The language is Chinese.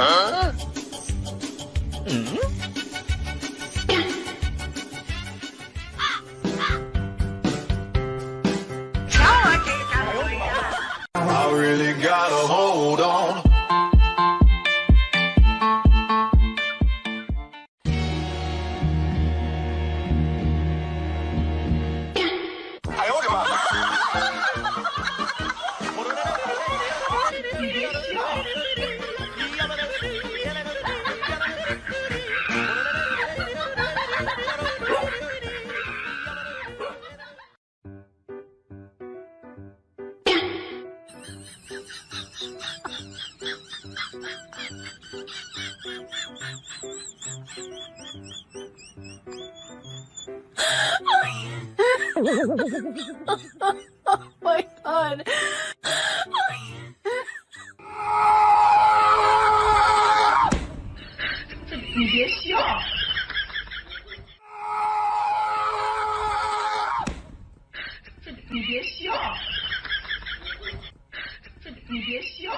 Huh? Oh my god. 你别笑。你别笑。你别笑。